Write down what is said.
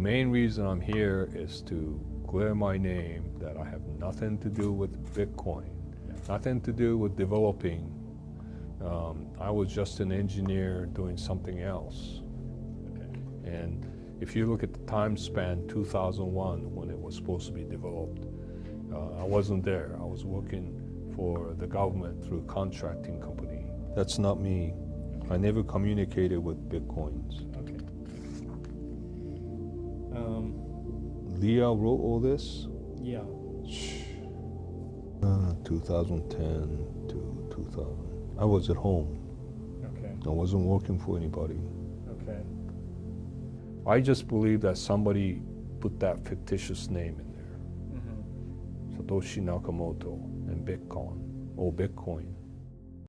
main reason I'm here is to clear my name that I have nothing to do with Bitcoin, nothing to do with developing. Um, I was just an engineer doing something else. Okay. And if you look at the time span, 2001, when it was supposed to be developed, uh, I wasn't there. I was working for the government through a contracting company. That's not me. I never communicated with Bitcoins. Okay. Leah wrote all this? yeah. Uh, 2010 to 2000. I was at home. Okay. I wasn't working for anybody. Okay. I just believe that somebody put that fictitious name in there. Mm-hmm. Satoshi Nakamoto and Bitcoin or Bitcoin.